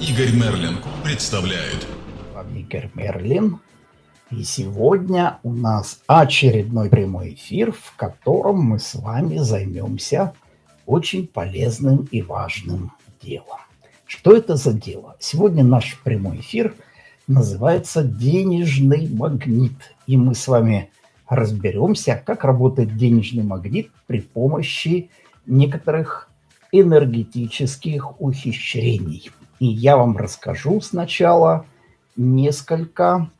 Игорь Мерлин представляет. Игорь Мерлин. И сегодня у нас очередной прямой эфир, в котором мы с вами займемся очень полезным и важным делом. Что это за дело? Сегодня наш прямой эфир называется «Денежный магнит». И мы с вами разберемся, как работает денежный магнит при помощи некоторых энергетических ухищрений. И я вам расскажу сначала несколько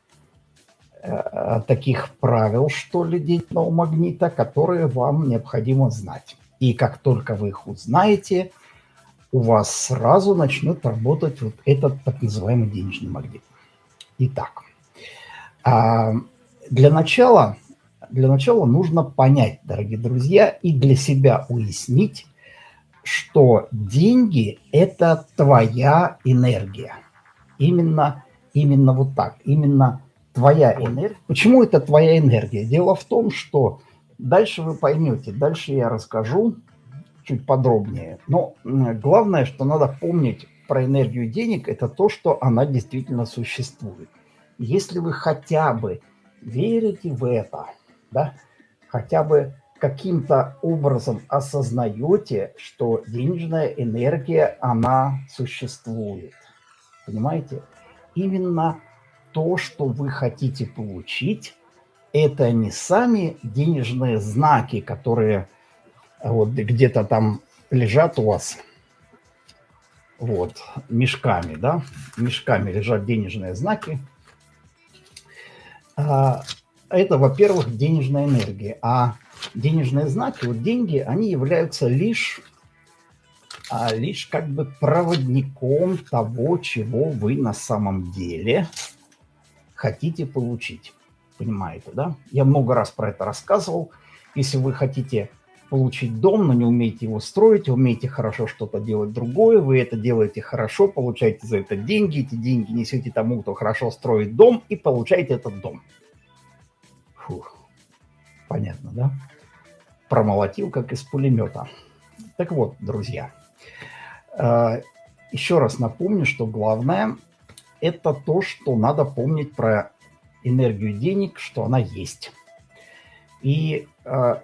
э, таких правил, что ли, денежного магнита, которые вам необходимо знать. И как только вы их узнаете, у вас сразу начнет работать вот этот так называемый денежный магнит. Итак, э, для начала, для начала нужно понять, дорогие друзья, и для себя уяснить, что деньги – это твоя энергия. Именно, именно вот так, именно твоя энергия. Почему это твоя энергия? Дело в том, что дальше вы поймете, дальше я расскажу чуть подробнее. Но главное, что надо помнить про энергию денег, это то, что она действительно существует. Если вы хотя бы верите в это, да, хотя бы каким-то образом осознаете, что денежная энергия, она существует. Понимаете? Именно то, что вы хотите получить, это не сами денежные знаки, которые вот где-то там лежат у вас, вот, мешками, да, мешками лежат денежные знаки. А, это, во-первых, денежная энергия, а денежные знаки, вот деньги, они являются лишь, а, лишь как бы проводником того, чего вы на самом деле хотите получить. Понимаете, да? Я много раз про это рассказывал. Если вы хотите получить дом, но не умеете его строить, умеете хорошо что-то делать другое, вы это делаете хорошо, получаете за это деньги, эти деньги несете тому, кто хорошо строит дом, и получаете этот дом. Фух. Понятно, да? Промолотил, как из пулемета. Так вот, друзья, э, еще раз напомню, что главное – это то, что надо помнить про энергию денег, что она есть. И э,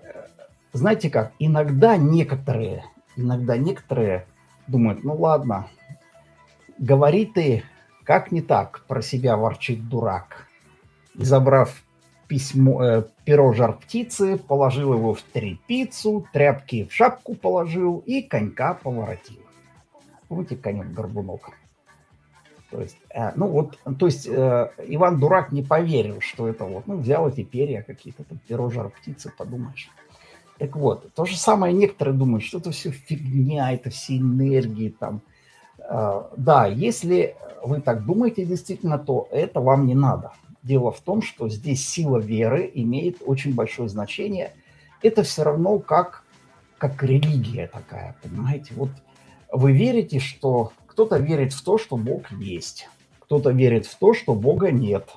знаете как, иногда некоторые, иногда некоторые думают, ну ладно, говори ты, как не так, про себя ворчит дурак. Забрав письмо, э, перо жар птицы, положил его в трепицу, тряпки в шапку положил и конька поворотил. Помните конек-горбунок? То есть, э, ну вот, то есть э, Иван Дурак не поверил, что это вот, ну взял эти перья какие-то, там, перо жар птицы, подумаешь. Так вот, то же самое некоторые думают, что это все фигня, это все энергии там. Э, да, если вы так думаете действительно, то это вам не надо. Дело в том, что здесь сила веры имеет очень большое значение. Это все равно как, как религия такая, понимаете? Вот вы верите, что кто-то верит в то, что Бог есть, кто-то верит в то, что Бога нет.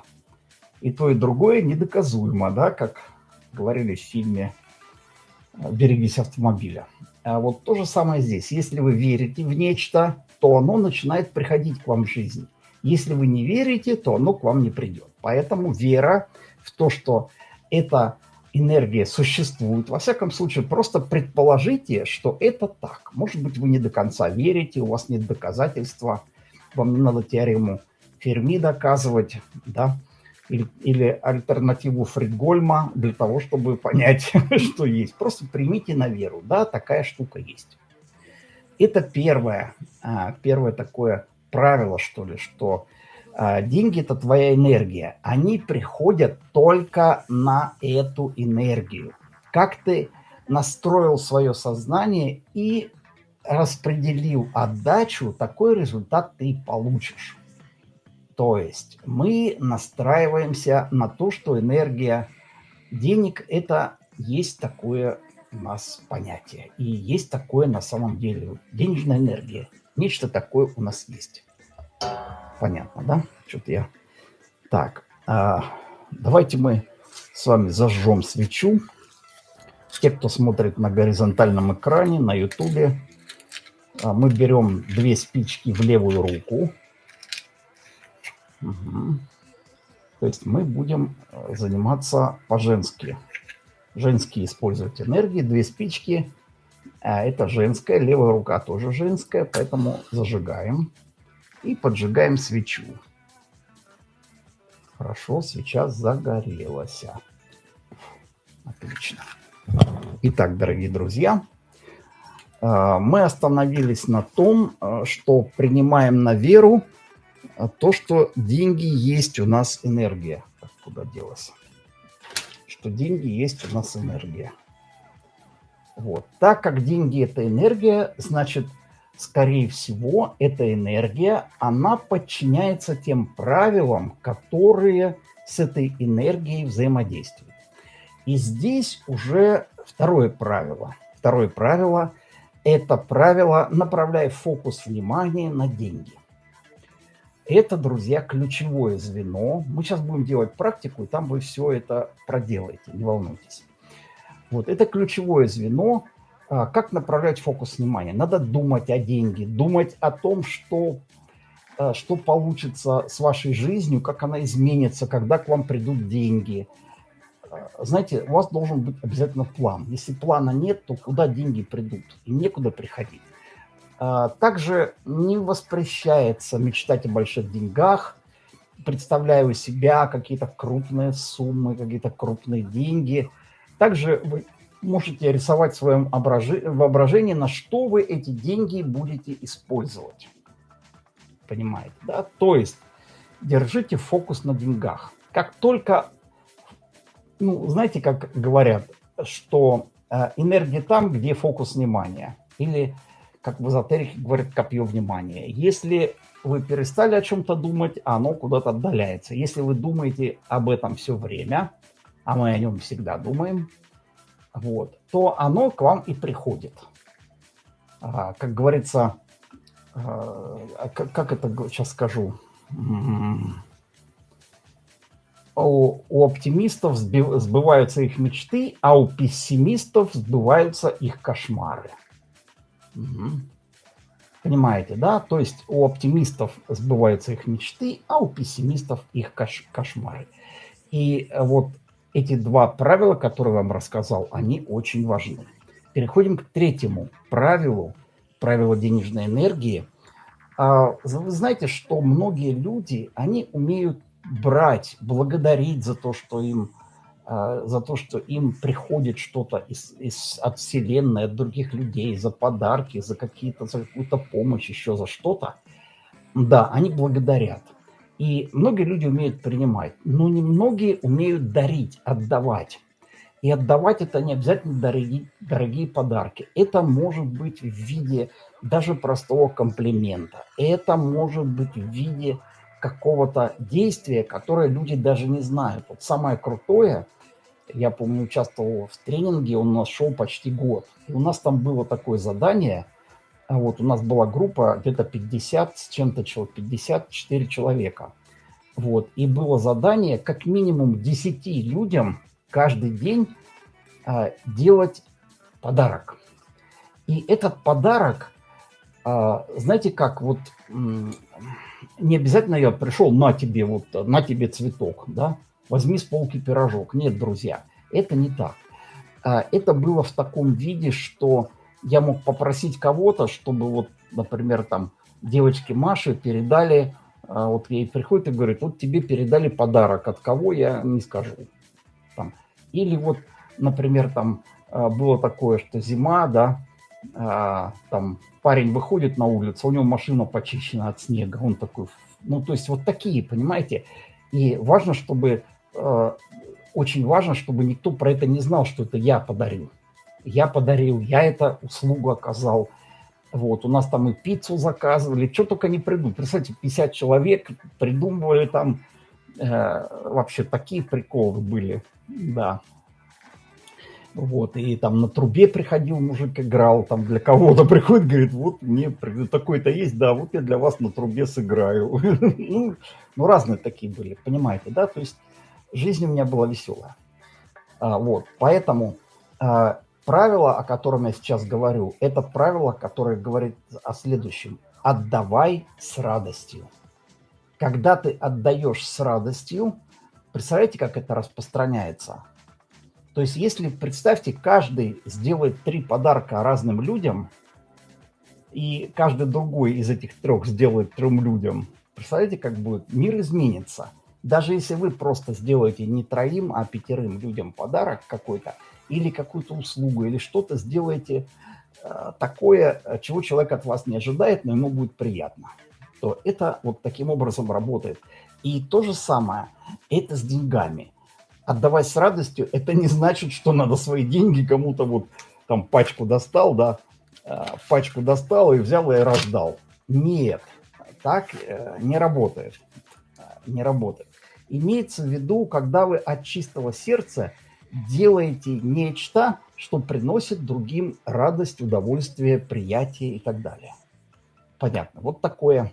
И то, и другое недоказуемо, да, как говорили в фильме «Берегись автомобиля». А вот то же самое здесь. Если вы верите в нечто, то оно начинает приходить к вам в жизнь. Если вы не верите, то оно к вам не придет. Поэтому вера в то, что эта энергия существует, во всяком случае, просто предположите, что это так. Может быть, вы не до конца верите, у вас нет доказательства, вам не надо теорему Ферми доказывать, да, или, или альтернативу Фридгольма для того, чтобы понять, что есть. Просто примите на веру, да, такая штука есть. Это первое, а, первое такое правило, что ли, что деньги – это твоя энергия. Они приходят только на эту энергию. Как ты настроил свое сознание и распределил отдачу, такой результат ты получишь. То есть мы настраиваемся на то, что энергия денег – это есть такое у нас понятие. И есть такое на самом деле. Денежная энергия. Нечто такое у нас есть. Понятно, да? Что-то я... Так, а, давайте мы с вами зажжем свечу. Те, кто смотрит на горизонтальном экране, на ютубе, а, мы берем две спички в левую руку. Угу. То есть мы будем э, заниматься по-женски. Женские использовать энергии, две спички. А это женская, левая рука тоже женская, поэтому зажигаем и поджигаем свечу. Хорошо, свеча загорелась. Отлично. Итак, дорогие друзья, э, мы остановились на том, э, что принимаем на веру то, что деньги есть у нас энергия. Куда делась? Что деньги есть у нас энергия. Вот. Так как деньги – это энергия, значит, скорее всего, эта энергия, она подчиняется тем правилам, которые с этой энергией взаимодействуют. И здесь уже второе правило. Второе правило – это правило «направляй фокус внимания на деньги». Это, друзья, ключевое звено. Мы сейчас будем делать практику, и там вы все это проделаете, не волнуйтесь. Вот, это ключевое звено, как направлять фокус внимания? Надо думать о деньги, думать о том, что, а, что получится с вашей жизнью, как она изменится, когда к вам придут деньги. А, знаете, у вас должен быть обязательно план. Если плана нет, то куда деньги придут? И некуда приходить. Также не воспрещается мечтать о больших деньгах, представляя у себя какие-то крупные суммы, какие-то крупные деньги. Также вы можете рисовать в своем воображении, на что вы эти деньги будете использовать. Понимаете, да? То есть держите фокус на деньгах. Как только, ну, знаете, как говорят, что э, энергия там, где фокус внимания. Или, как в эзотерике говорят, копье внимания. Если вы перестали о чем-то думать, оно куда-то отдаляется. Если вы думаете об этом все время, а мы о нем всегда думаем, вот, то оно к вам и приходит. А, как говорится, а, как, как это сейчас скажу, у, у оптимистов сбываются их мечты, а у пессимистов сбываются их кошмары. Угу. Понимаете, да? То есть у оптимистов сбываются их мечты, а у пессимистов их кош кошмары. И вот эти два правила, которые вам рассказал, они очень важны. Переходим к третьему правилу, правилу денежной энергии. А, вы знаете, что многие люди, они умеют брать, благодарить за то, что им, а, за то, что им приходит что-то из, из, от Вселенной, от других людей, за подарки, за какие-то, за какую-то помощь, еще за что-то. Да, они благодарят. И многие люди умеют принимать, но немногие умеют дарить, отдавать. И отдавать это не обязательно дорогие, дорогие подарки. Это может быть в виде даже простого комплимента. Это может быть в виде какого-то действия, которое люди даже не знают. Вот самое крутое, я помню, участвовал в тренинге, он у нас шел почти год. И у нас там было такое задание – вот у нас была группа где-то 50 с чем-то человек, 54 человека. Вот. И было задание как минимум 10 людям каждый день а, делать подарок. И этот подарок, а, знаете как, вот не обязательно я пришел, на тебе, вот, на тебе цветок, да, возьми с полки пирожок. Нет, друзья, это не так. А, это было в таком виде, что я мог попросить кого-то, чтобы вот, например, там девочке Маше передали, а, вот ей приходит и говорит, вот тебе передали подарок, от кого я не скажу. Там. Или вот, например, там а, было такое, что зима, да, а, там парень выходит на улицу, у него машина почищена от снега, он такой, ну, то есть вот такие, понимаете, и важно, чтобы, очень важно, чтобы никто про это не знал, что это я подарил я подарил, я это услугу оказал. Вот, у нас там и пиццу заказывали, что только не придумали. Представьте, 50 человек придумывали там, э, вообще такие приколы были, да. Вот, и там на трубе приходил мужик, играл, там для кого-то приходит, говорит, вот мне такой-то есть, да, вот я для вас на трубе сыграю. ну, ну, разные такие были, понимаете, да, то есть жизнь у меня была веселая. А, вот, поэтому а, правило, о котором я сейчас говорю, это правило, которое говорит о следующем. Отдавай с радостью. Когда ты отдаешь с радостью, представляете, как это распространяется? То есть если, представьте, каждый сделает три подарка разным людям, и каждый другой из этих трех сделает трем людям, представляете, как будет? Мир изменится. Даже если вы просто сделаете не троим, а пятерым людям подарок какой-то, или какую-то услугу, или что-то сделаете э, такое, чего человек от вас не ожидает, но ему будет приятно, то это вот таким образом работает. И то же самое, это с деньгами. Отдавать с радостью, это не значит, что надо свои деньги кому-то вот там пачку достал, да, э, пачку достал и взял и раздал. Нет, так э, не работает. Не работает. Имеется в виду, когда вы от чистого сердца делаете нечто, что приносит другим радость, удовольствие, приятие и так далее. Понятно. Вот такое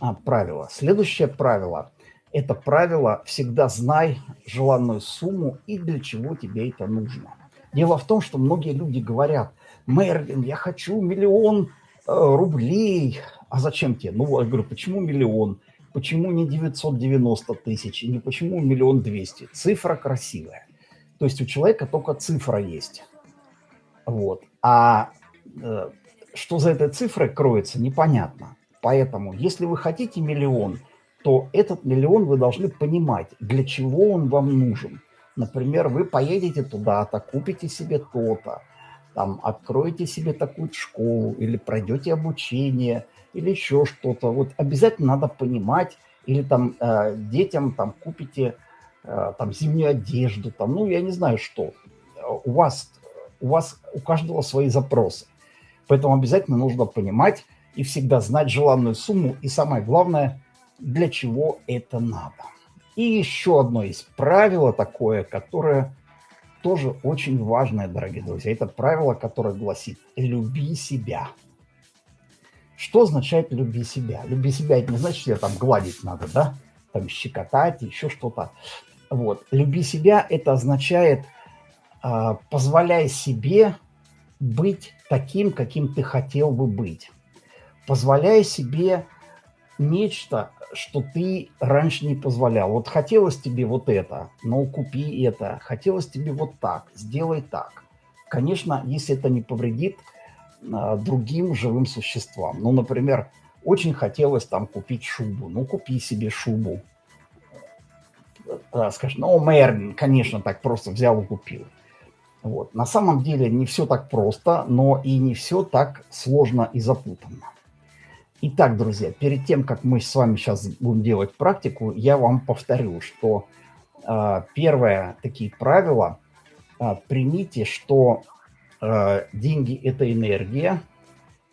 а, правило. Следующее правило – это правило «всегда знай желанную сумму и для чего тебе это нужно». Дело в том, что многие люди говорят, Мерлин, я хочу миллион э, рублей. А зачем тебе? Ну, я говорю, почему миллион? Почему не 990 тысяч? И не почему миллион двести? Цифра красивая. То есть у человека только цифра есть. Вот. А э, что за этой цифрой кроется, непонятно. Поэтому, если вы хотите миллион, то этот миллион вы должны понимать, для чего он вам нужен. Например, вы поедете туда-то, купите себе то-то, там, откроете себе такую школу или пройдете обучение, или еще что-то. Вот обязательно надо понимать, или там э, детям там купите там зимнюю одежду, там, ну, я не знаю что. У вас, у вас, у каждого свои запросы. Поэтому обязательно нужно понимать и всегда знать желанную сумму. И самое главное, для чего это надо. И еще одно есть правило такое, которое тоже очень важное, дорогие друзья. Это правило, которое гласит «люби себя». Что означает «люби себя»? «Люби себя» – это не значит, что я там гладить надо, да? Там щекотать, еще что-то. Вот. Люби себя – это означает, э, позволяй себе быть таким, каким ты хотел бы быть. Позволяй себе нечто, что ты раньше не позволял. Вот хотелось тебе вот это, но купи это. Хотелось тебе вот так, сделай так. Конечно, если это не повредит э, другим живым существам. Ну, например, очень хотелось там купить шубу. Ну, купи себе шубу скажешь, ну, мэр, конечно, так просто взял и купил. Вот. На самом деле не все так просто, но и не все так сложно и запутанно. Итак, друзья, перед тем, как мы с вами сейчас будем делать практику, я вам повторю, что э, первое такие правила, э, примите, что э, деньги – это энергия,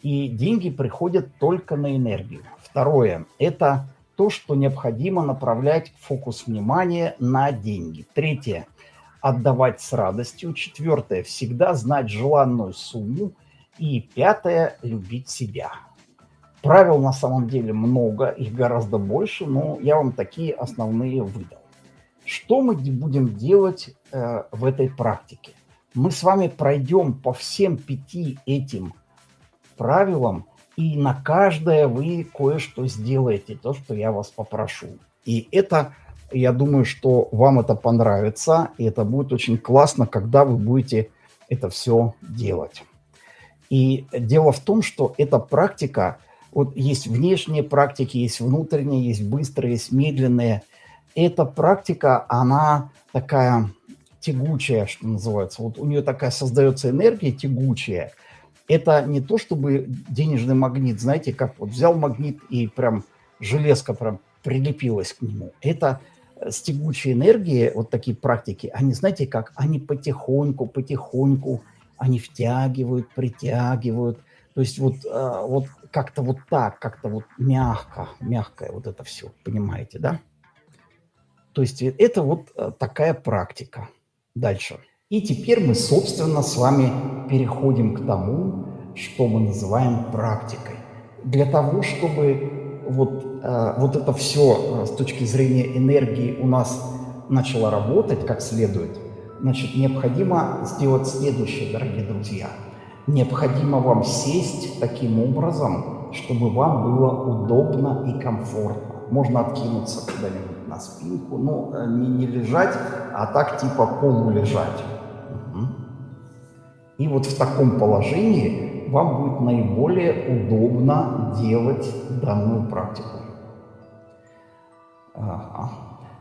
и деньги приходят только на энергию. Второе – это то, что необходимо направлять фокус внимания на деньги. Третье – отдавать с радостью. Четвертое – всегда знать желанную сумму. И пятое – любить себя. Правил на самом деле много, их гораздо больше, но я вам такие основные выдал. Что мы будем делать э, в этой практике? Мы с вами пройдем по всем пяти этим правилам – и на каждое вы кое-что сделаете, то, что я вас попрошу. И это, я думаю, что вам это понравится, и это будет очень классно, когда вы будете это все делать. И дело в том, что эта практика, вот есть внешние практики, есть внутренние, есть быстрые, есть медленные. Эта практика, она такая тягучая, что называется. Вот у нее такая создается энергия тягучая – это не то чтобы денежный магнит, знаете, как вот взял магнит и прям железка прям прилепилась к нему. Это с тягучей энергией, вот такие практики, они, знаете как, они потихоньку, потихоньку, они втягивают, притягивают. То есть вот, э, вот как-то вот так, как-то вот мягко, мягкое вот это все, понимаете, да? То есть это вот э, такая практика. Дальше. И теперь мы, собственно, с вами переходим к тому, что мы называем практикой. Для того, чтобы вот, э, вот это все э, с точки зрения энергии у нас начало работать как следует, значит, необходимо сделать следующее, дорогие друзья. Необходимо вам сесть таким образом, чтобы вам было удобно и комфортно. можно откинуться куда-нибудь на спинку, ну, э, не, не лежать, а так типа полулежать. Угу. И вот в таком положении вам будет наиболее удобно делать данную практику. Ага.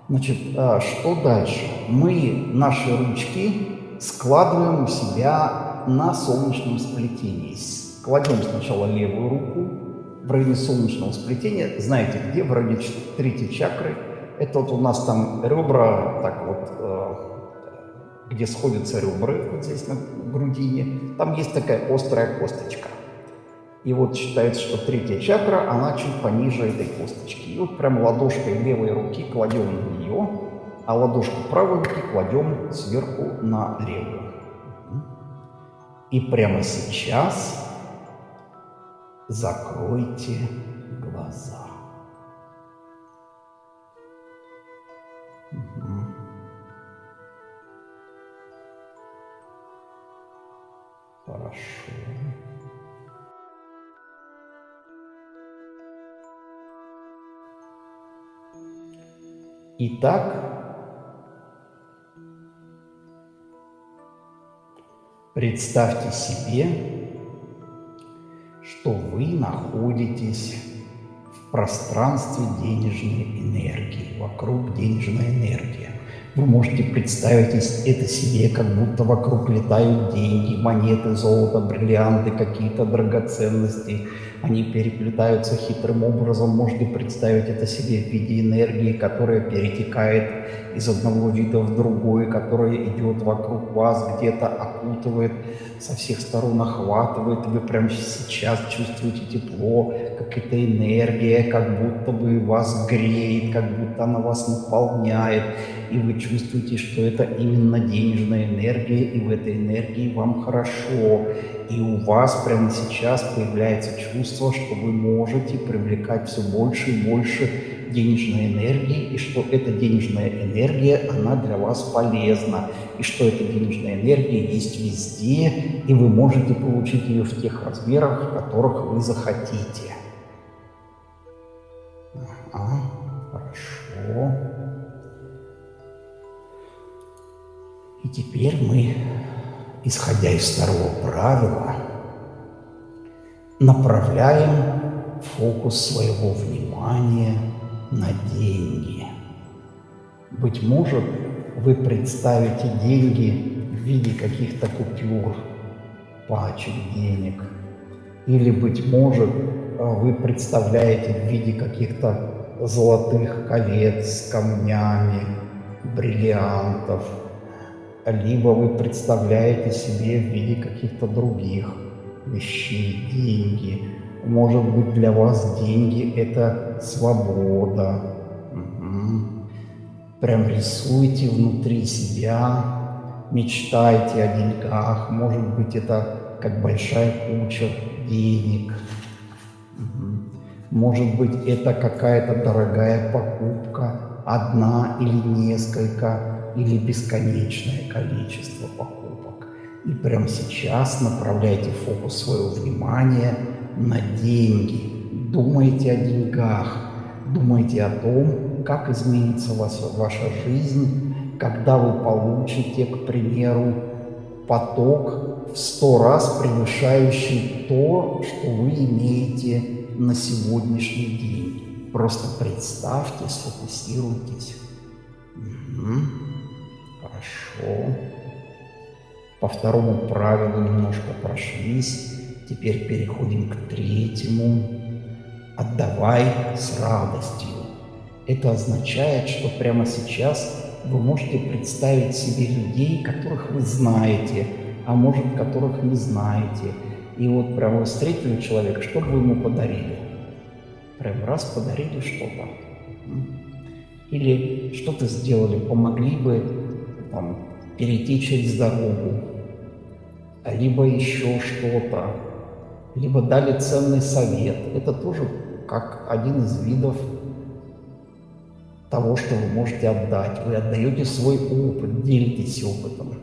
Значит, а, что дальше? Мы наши ручки складываем у себя на солнечном сплетении. Кладем сначала левую руку в районе солнечного сплетения. Знаете где? В районе третьей чакры. Это вот у нас там ребра, так вот, э, где сходятся ребра, вот здесь на грудине. Там есть такая острая косточка. И вот считается, что третья чакра, она чуть пониже этой косточки. И вот прям ладошкой левой руки кладем на нее, а ладошку правой руки кладем сверху на левую. И прямо сейчас закройте глаза. Итак, представьте себе, что вы находитесь в пространстве денежной энергии, вокруг денежной энергии. Вы можете представить это себе, как будто вокруг летают деньги, монеты, золото, бриллианты, какие-то драгоценности. Они переплетаются хитрым образом. Можете представить это себе в виде энергии, которая перетекает из одного вида в другой, которая идет вокруг вас, где-то окутывает, со всех сторон охватывает. Вы прямо сейчас чувствуете тепло, какая-то энергия, как будто бы вас греет, как будто она вас наполняет и вы чувствуете, что это именно денежная энергия, и в этой энергии вам хорошо, и у вас прямо сейчас появляется чувство, что вы можете привлекать все больше и больше денежной энергии, и что эта денежная энергия, она для вас полезна, и что эта денежная энергия есть везде, и вы можете получить ее в тех размерах, в которых вы захотите. Ага, хорошо. И теперь мы, исходя из второго правила, направляем фокус своего внимания на деньги. Быть может, вы представите деньги в виде каких-то купюр, пачек денег. Или, быть может, вы представляете в виде каких-то золотых колец камнями, бриллиантов – либо вы представляете себе в виде каких-то других вещей, деньги. Может быть, для вас деньги – это свобода. Угу. Прям рисуйте внутри себя, мечтайте о деньгах. Может быть, это как большая куча денег. Может быть, это какая-то дорогая покупка, одна или несколько или бесконечное количество покупок. И прямо сейчас направляйте фокус своего внимания на деньги. Думайте о деньгах, думайте о том, как изменится ваша, ваша жизнь, когда вы получите, к примеру, поток в сто раз превышающий то, что вы имеете на сегодняшний день. Просто представьте, сфокусируйтесь. Угу. Хорошо. По второму правилу немножко прошлись. Теперь переходим к третьему. Отдавай с радостью. Это означает, что прямо сейчас вы можете представить себе людей, которых вы знаете, а может, которых не знаете. И вот прямо вы встретили человека, что бы вы ему подарили? Прям раз подарили что-то. Или что-то сделали, помогли бы там, перейти через дорогу, либо еще что-то, либо дали ценный совет. Это тоже как один из видов того, что вы можете отдать. Вы отдаете свой опыт, делитесь опытом,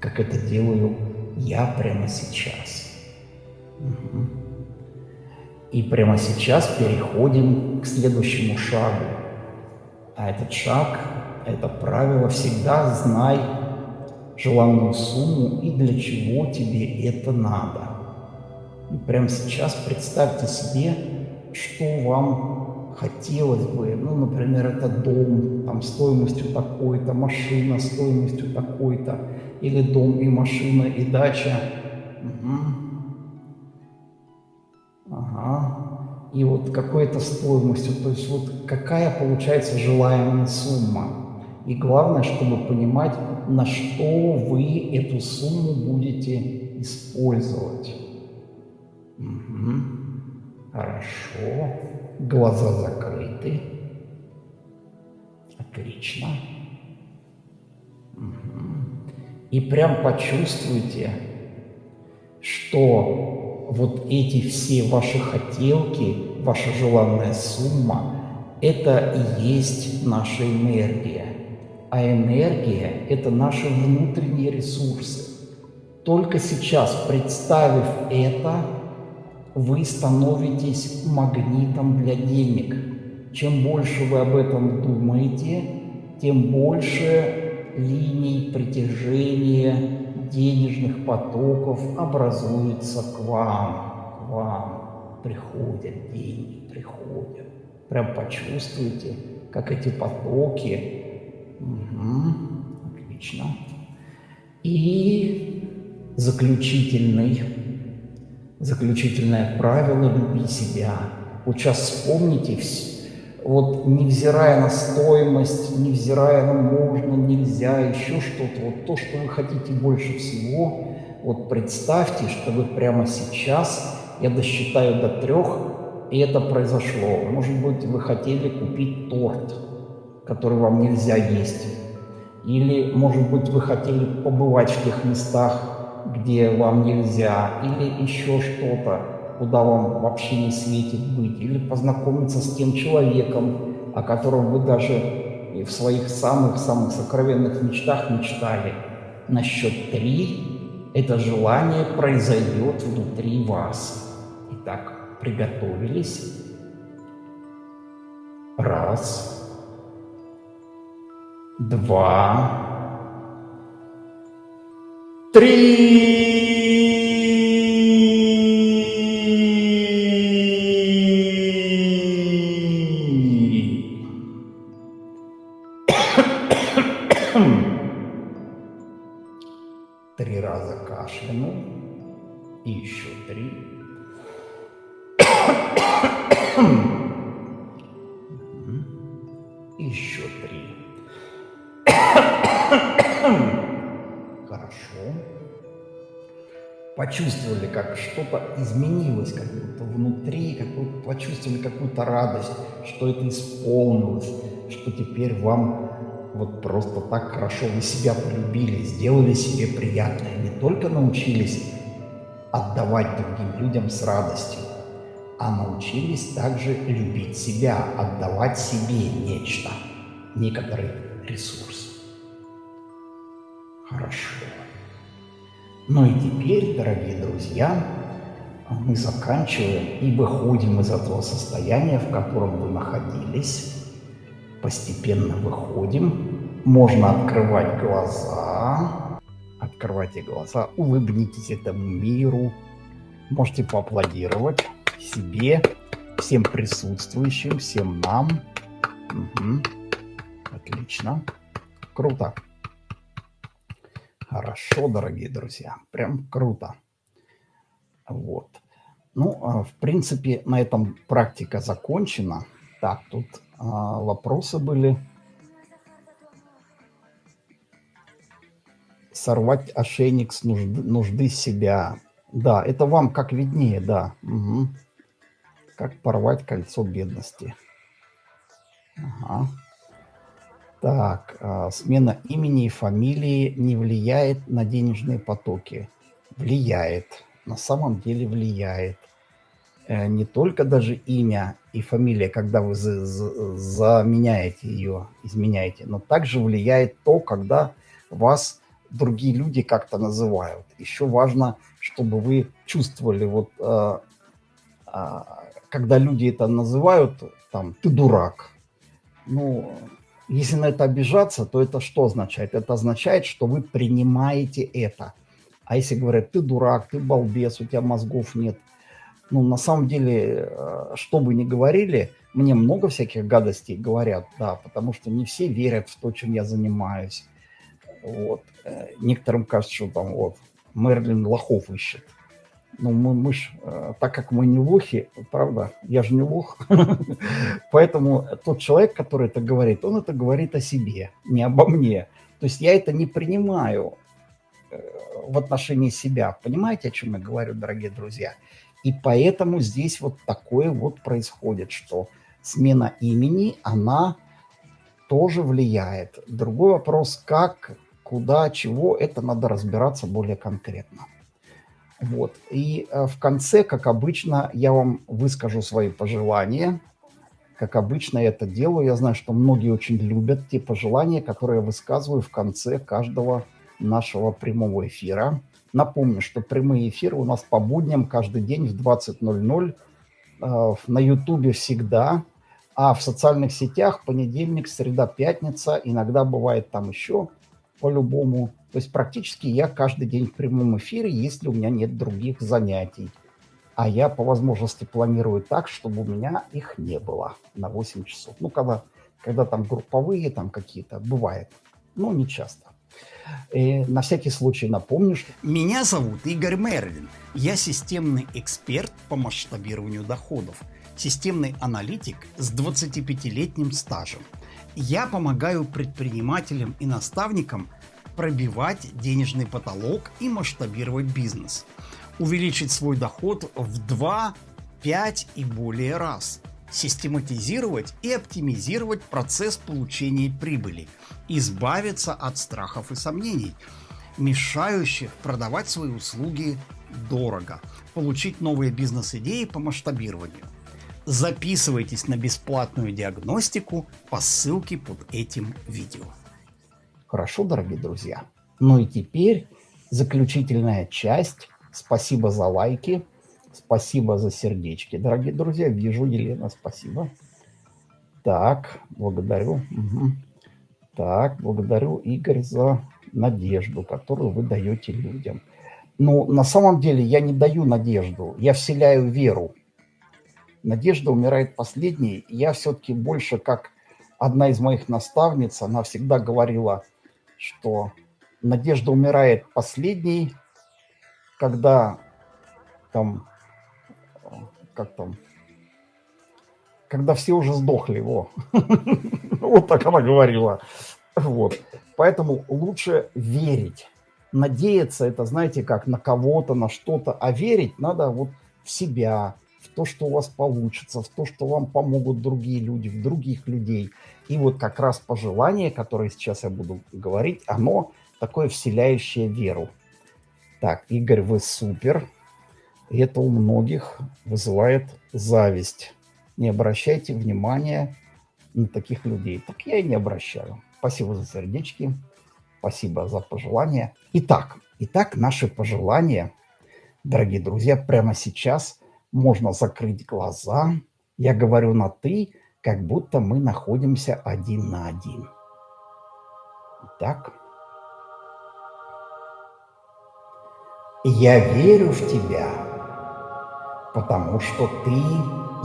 как это делаю я прямо сейчас. И прямо сейчас переходим к следующему шагу. А этот шаг, это правило «всегда знай желанную сумму и для чего тебе это надо». И прямо сейчас представьте себе, что вам хотелось бы. Ну, например, это дом там, стоимостью такой-то, машина стоимостью такой-то, или дом и машина и дача. Угу. Ага. И вот какой-то стоимостью, то есть вот какая получается желаемая сумма. И главное, чтобы понимать, на что вы эту сумму будете использовать. Угу. Хорошо. Глаза закрыты. Отлично. Угу. И прям почувствуйте, что вот эти все ваши хотелки, ваша желанная сумма, это и есть наша энергия. А энергия – это наши внутренние ресурсы. Только сейчас, представив это, вы становитесь магнитом для денег. Чем больше вы об этом думаете, тем больше линий притяжения денежных потоков образуется к вам, к вам. Приходят деньги, приходят. Прям почувствуйте, как эти потоки. Угу, отлично. И заключительный заключительное правило «люби себя». Вот сейчас вспомните, вот невзирая на стоимость, невзирая на можно, нельзя, еще что-то, вот то, что вы хотите больше всего, вот представьте, что вы прямо сейчас, я досчитаю до трех, и это произошло. Может быть, вы хотели купить торт, который вам нельзя есть. Или, может быть, вы хотели побывать в тех местах, где вам нельзя, или еще что-то, куда вам вообще не светит быть, или познакомиться с тем человеком, о котором вы даже в своих самых-самых сокровенных мечтах мечтали. На счет три это желание произойдет внутри вас. Итак, приготовились. Раз, два, Три. Три раза кашлянул. И еще три. Еще три. Хорошо. Почувствовали, как что-то изменилось, как будто внутри, как будто почувствовали какую-то радость, что это исполнилось, что теперь вам вот просто так хорошо вы себя полюбили, сделали себе приятное, не только научились отдавать другим людям с радостью, а научились также любить себя, отдавать себе нечто, некоторый ресурс. Хорошо. Ну и теперь, дорогие друзья, мы заканчиваем и выходим из этого состояния, в котором вы находились. Постепенно выходим. Можно открывать глаза. Открывайте глаза, улыбнитесь этому миру. Можете поаплодировать себе, всем присутствующим, всем нам. Угу. Отлично. Круто. Хорошо, дорогие друзья, прям круто. Вот. Ну, а, в принципе, на этом практика закончена. Так, тут а, вопросы были. Сорвать ошейник с нужды, нужды себя. Да, это вам как виднее, да. Угу. Как порвать кольцо бедности. Ага. Так, а, смена имени и фамилии не влияет на денежные потоки. Влияет. На самом деле влияет. Э, не только даже имя и фамилия, когда вы за за заменяете ее, изменяете, но также влияет то, когда вас другие люди как-то называют. Еще важно, чтобы вы чувствовали вот э, э, когда люди это называют, там, ты дурак. Ну, если на это обижаться, то это что означает? Это означает, что вы принимаете это. А если говорят, ты дурак, ты балбес, у тебя мозгов нет. Ну, на самом деле, э, что бы ни говорили, мне много всяких гадостей говорят, да, потому что не все верят в то, чем я занимаюсь. Вот. Э, некоторым кажется, что там вот Мерлин лохов ищет. Ну, мы, мы ж, э, так как мы не лохи, правда, я же не лох, поэтому тот человек, который это говорит, он это говорит о себе, не обо мне. То есть я это не принимаю в отношении себя. Понимаете, о чем я говорю, дорогие друзья? И поэтому здесь вот такое вот происходит, что смена имени, она тоже влияет. Другой вопрос, как, куда, чего, это надо разбираться более конкретно. Вот. И э, в конце, как обычно, я вам выскажу свои пожелания. Как обычно я это делаю. Я знаю, что многие очень любят те пожелания, которые я высказываю в конце каждого нашего прямого эфира. Напомню, что прямые эфиры у нас по будням каждый день в 20.00. Э, на Ютубе всегда, а в социальных сетях понедельник, среда, пятница. Иногда бывает там еще по-любому. То есть практически я каждый день в прямом эфире, если у меня нет других занятий. А я по возможности планирую так, чтобы у меня их не было на 8 часов. Ну, когда, когда там групповые там какие-то, бывает. Ну, не часто. И на всякий случай напомню, что... Меня зовут Игорь Мерлин. Я системный эксперт по масштабированию доходов. Системный аналитик с 25-летним стажем. Я помогаю предпринимателям и наставникам пробивать денежный потолок и масштабировать бизнес. Увеличить свой доход в 2, 5 и более раз. Систематизировать и оптимизировать процесс получения прибыли. Избавиться от страхов и сомнений, мешающих продавать свои услуги дорого. Получить новые бизнес-идеи по масштабированию. Записывайтесь на бесплатную диагностику по ссылке под этим видео. Хорошо, дорогие друзья. Ну и теперь заключительная часть. Спасибо за лайки, спасибо за сердечки. Дорогие друзья, вижу, Елена, спасибо. Так, благодарю. Угу. Так, благодарю, Игорь, за надежду, которую вы даете людям. Ну, на самом деле я не даю надежду, я вселяю веру. Надежда умирает последней. Я все-таки больше как одна из моих наставниц, она всегда говорила, что надежда умирает последней, когда там, как там, когда все уже сдохли, во. Вот так она говорила. Вот. Поэтому лучше верить. Надеяться, это, знаете, как на кого-то, на что-то, а верить надо вот в себя, в то, что у вас получится, в то, что вам помогут другие люди, в других людей. И вот как раз пожелание, которое сейчас я буду говорить, оно такое вселяющее веру. Так, Игорь, вы супер. И это у многих вызывает зависть. Не обращайте внимания на таких людей. Так я и не обращаю. Спасибо за сердечки. Спасибо за пожелания. Итак, итак, наши пожелания, дорогие друзья, прямо сейчас – можно закрыть глаза. Я говорю на «ты», как будто мы находимся один на один. Так. Я верю в тебя, потому что ты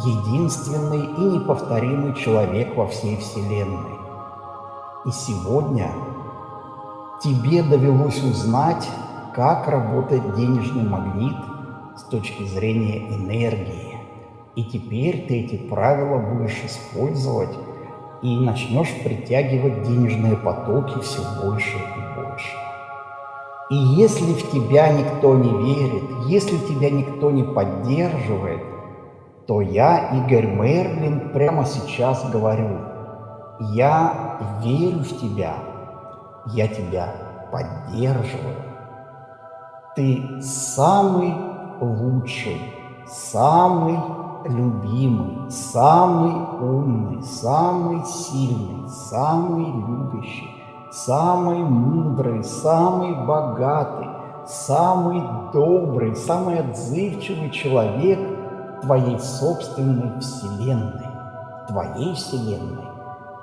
единственный и неповторимый человек во всей Вселенной. И сегодня тебе довелось узнать, как работает денежный магнит – с точки зрения энергии. И теперь ты эти правила будешь использовать и начнешь притягивать денежные потоки все больше и. И если в тебя никто не верит, если тебя никто не поддерживает, то я, Игорь Мерлин, прямо сейчас говорю, я верю в тебя, я тебя поддерживаю. Ты самый лучший, самый любимый, самый умный, самый сильный, самый любящий, самый мудрый, самый богатый, самый добрый, самый отзывчивый человек твоей собственной вселенной, твоей вселенной,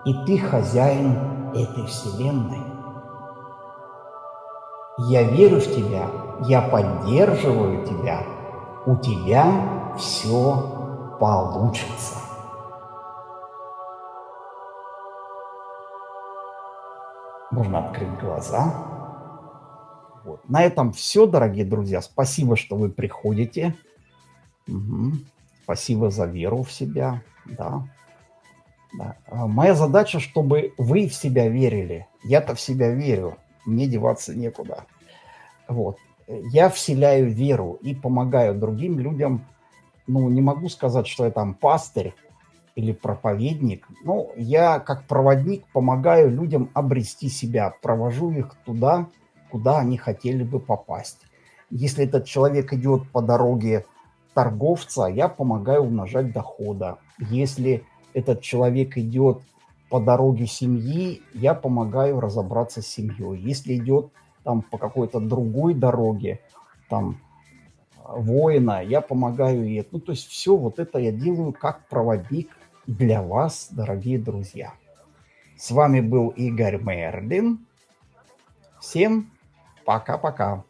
и ты хозяин этой вселенной. Я верю в тебя, я поддерживаю тебя, у тебя все получится. Можно открыть глаза. Вот. На этом все, дорогие друзья. Спасибо, что вы приходите. Угу. Спасибо за веру в себя. Да. Да. А моя задача, чтобы вы в себя верили. Я-то в себя верю. Мне деваться некуда. Вот. Я вселяю веру и помогаю другим людям. Ну, не могу сказать, что я там пастырь или проповедник. Ну, я как проводник помогаю людям обрести себя, провожу их туда, куда они хотели бы попасть. Если этот человек идет по дороге торговца, я помогаю умножать дохода. Если этот человек идет по дороге семьи, я помогаю разобраться с семьей. Если идет там по какой-то другой дороге, там воина, я помогаю ей. Ну, то есть все вот это я делаю как проводник для вас, дорогие друзья. С вами был Игорь Мерлин. Всем пока-пока.